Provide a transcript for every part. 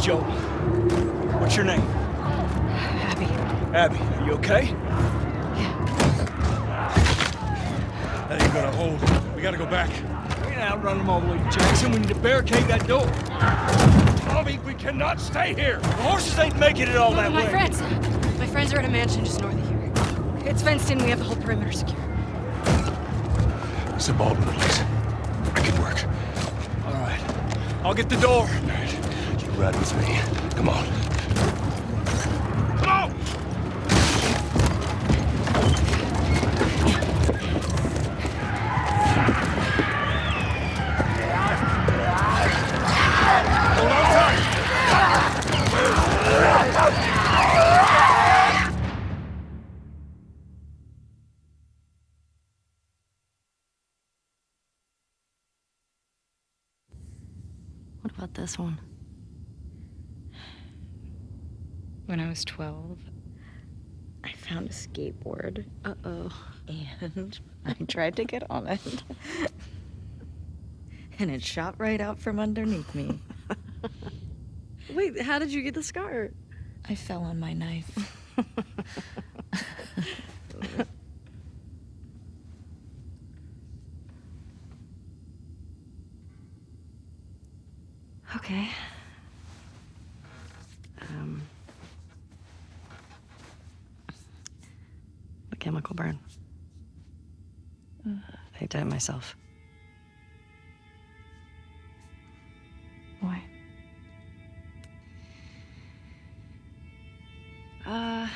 Tommy. That's What's your name? Abby. Abby. Are you okay? Yeah. That ain't gonna hold. We gotta go back. We ain't outrun them all the way to Jackson. We need to barricade that door. Tommy, we cannot stay here. The horses ain't making it all No, that my way. friends. My friends are at a mansion just north of here. It's fenced in. We have the whole perimeter secure. It's a Baldwin place. I can work. All right. I'll get the door. Ride with me. Come on. What about this one? When I was 12, I found a skateboard. Uh-oh. And I tried to get on it. and it shot right out from underneath me. Wait, how did you get the scar? I fell on my knife. okay. Um. A chemical burn. I did it myself. Why? Uh.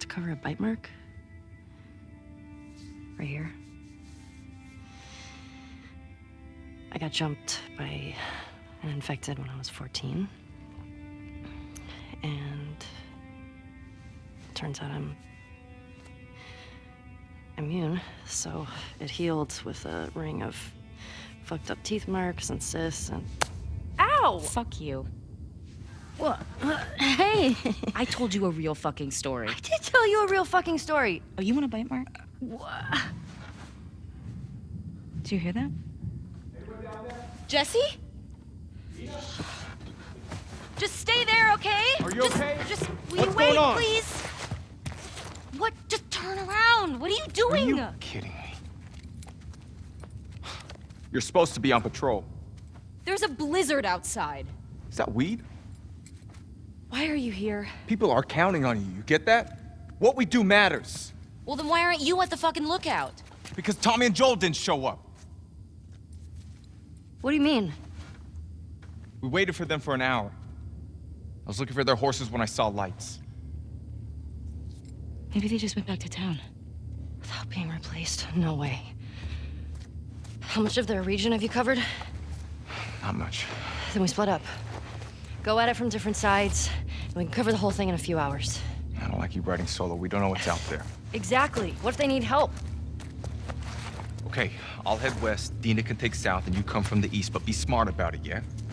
To cover a bite mark? Right here. I got jumped by an infected when I was 14. And turns out I'm immune, so it healed with a ring of fucked up teeth marks and cysts and Ow! Fuck you. What? Hey! I told you a real fucking story. I did tell you a real fucking story. Oh, you want a bite mark? Uh, what? Do you hear that? Jesse? Just stay there, okay? Are you just, okay? Just will What's you wait, going on? please? What? Turn around. What are you Are doing? you kidding me? You're supposed to be on patrol. There's a blizzard outside. Is that weed? Why are you here? People are counting on you. You get that? What we do matters. Well, then why aren't you at the fucking lookout? Because Tommy and Joel didn't show up. What do you mean? We waited for them for an hour. I was looking for their horses when I saw lights. Maybe they just went back to town. Without being replaced? No way. How much of their region have you covered? Not much. Then we split up. Go at it from different sides, and we can cover the whole thing in a few hours. I don't like you riding solo. We don't know what's out there. Exactly. What if they need help? Okay, I'll head west. Dina can take south, and you come from the east, but be smart about it, yeah? Yeah.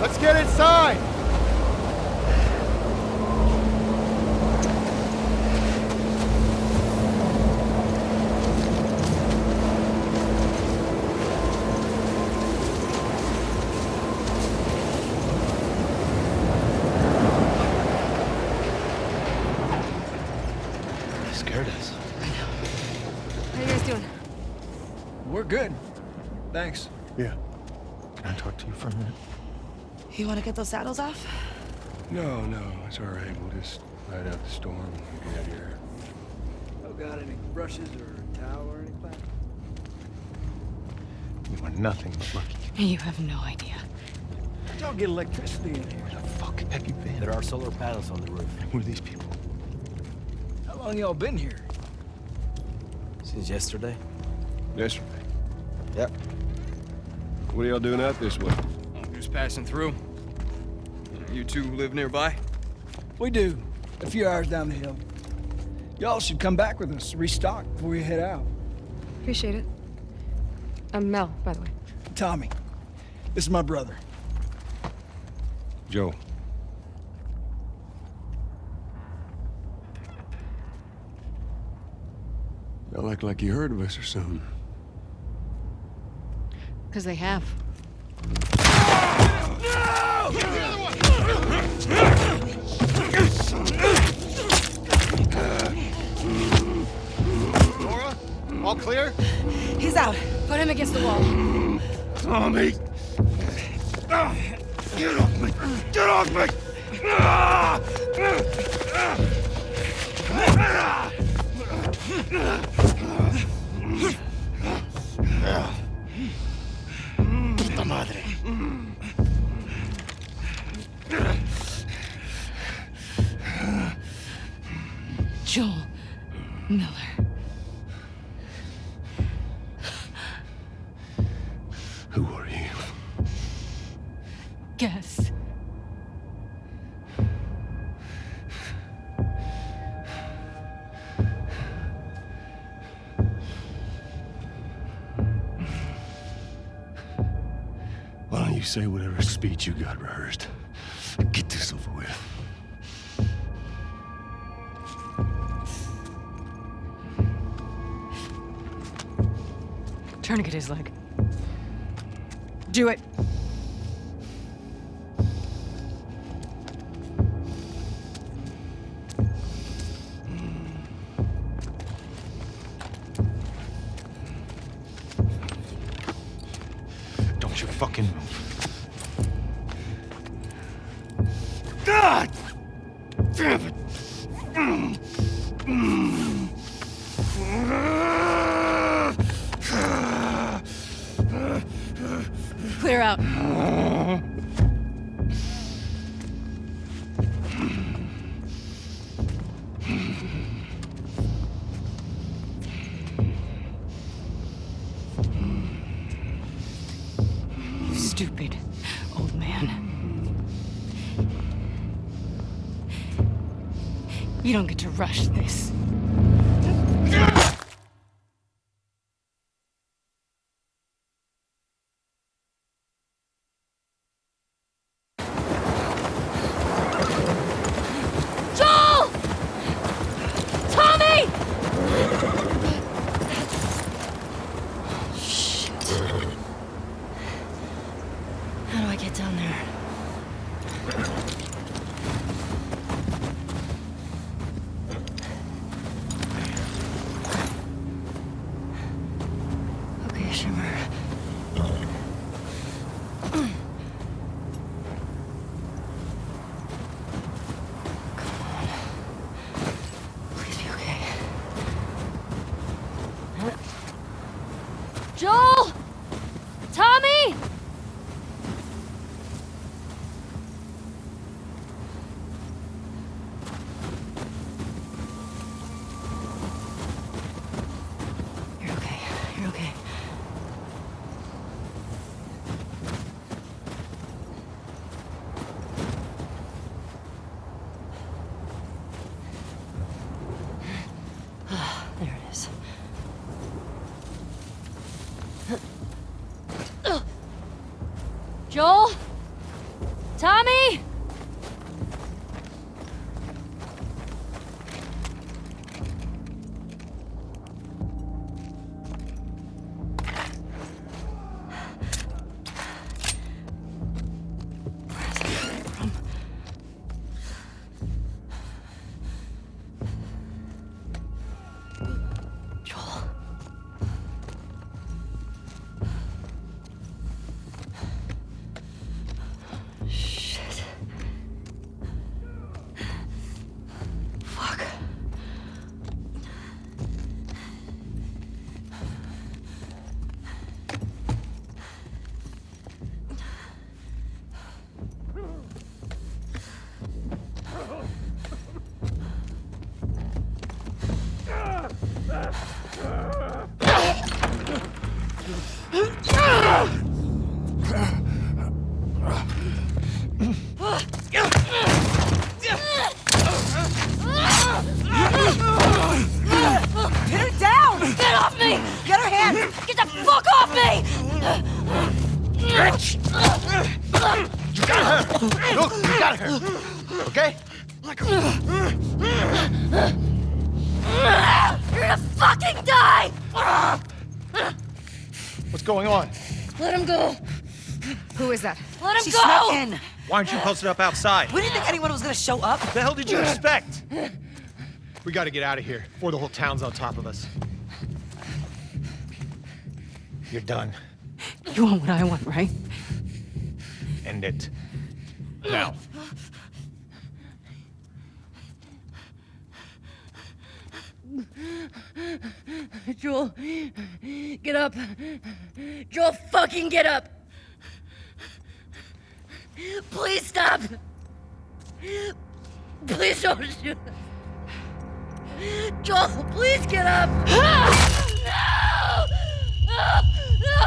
Let's get inside! They scared us. How you guys doing? We're good. Thanks. Yeah. Can I talk to you for a minute? You want to get those saddles off? No, no, it's all right. We'll just ride out the storm and get out of here. Oh, got any brushes or towel or anything? You are nothing but lucky. You have no idea. Y'all get electricity in here. Where the fuck have you been? There are solar panels on the roof. Who are these people? How long y'all been here? Since yesterday? Yesterday. Yep. What are y'all doing out this way? Just passing through. You two live nearby? We do. A few hours down the hill. Y'all should come back with us, restock before you head out. Appreciate it. I'm Mel, by the way. Tommy, this is my brother. Joel. Y'all act like you heard of us or something. Because they have. Laura? All clear? He's out. Put him against the wall. Tommy! Get off me! Get off me! Ah! Joel Miller. Who are you? Guess. Why don't you say whatever speech you got rehearsed? Get this over with. Tourniquet his leg. Do it. Don't you fucking move. God! Clear out. You stupid old man. You don't get to rush this. Joel! Tommy! How do I get down there? Okay, Shimmer. Come on. Please be okay. Joel! Tommy! You're okay. You're okay. Ah, there it is. Joel? Tommy? You got her! Okay? You're gonna fucking die! What's going on? Let him go! Who is that? Let him She go! snuck in. Why aren't you posted up outside? We didn't think anyone was gonna show up. What the hell did you expect? We gotta get out of here before the whole town's on top of us. You're done. You want what I want, right? End it. Now. Joel, get up. Joel, fucking get up. Please stop. Please don't shoot. Joel, please get up. No! No! No!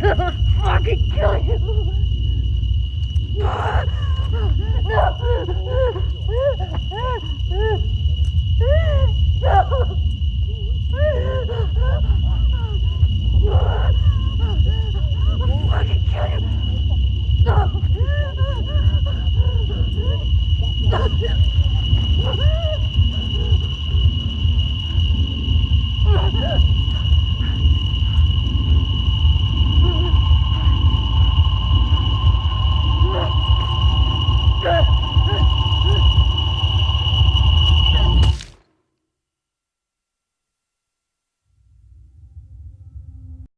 Fucking kill you.